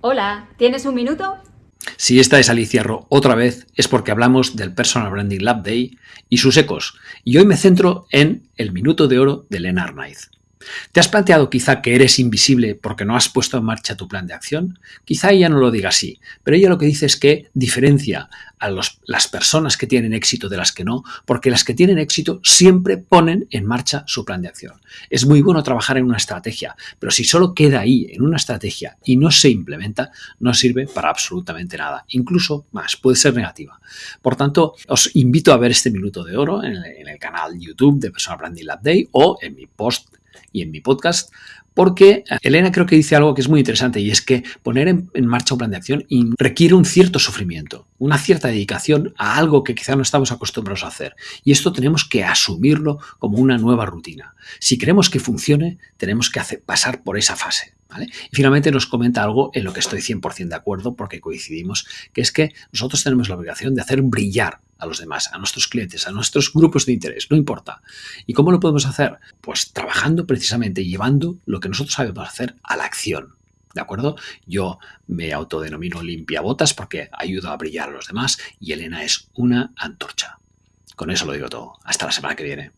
Hola, ¿tienes un minuto? Si esta es Alicia Ro otra vez, es porque hablamos del Personal Branding Lab Day y sus ecos. Y hoy me centro en el minuto de oro de Lena Arnaiz. ¿Te has planteado quizá que eres invisible porque no has puesto en marcha tu plan de acción? Quizá ella no lo diga así, pero ella lo que dice es que diferencia a las personas que tienen éxito de las que no, porque las que tienen éxito siempre ponen en marcha su plan de acción. Es muy bueno trabajar en una estrategia, pero si solo queda ahí en una estrategia y no se implementa, no sirve para absolutamente nada, incluso más, puede ser negativa. Por tanto, os invito a ver este minuto de oro en el, en el canal YouTube de Personal Branding Lab Day o en mi post y en mi podcast, porque Elena creo que dice algo que es muy interesante y es que poner en, marcha un plan de acción requiere un cierto sufrimiento, una cierta dedicación a algo que quizá no estamos acostumbrados a hacer. Y esto tenemos que asumirlo como una nueva rutina. Si queremos que funcione, tenemos que hacer, pasar por esa fase. Y finalmente nos comenta algo en lo que estoy 100% de acuerdo porque coincidimos, que es que nosotros tenemos la obligación de hacer brillar a los demás, a nuestros clientes, a nuestros grupos de interés, no importa. ¿Y cómo lo podemos hacer? Pues trabajando precisamente, llevando lo que nosotros sabemos hacer a la acción. ¿De acuerdo? Yo me autodenomino limpia botas porque ayudo a brillar a los demás y Elena es una antorcha. Con eso lo digo todo. Hasta la semana que viene.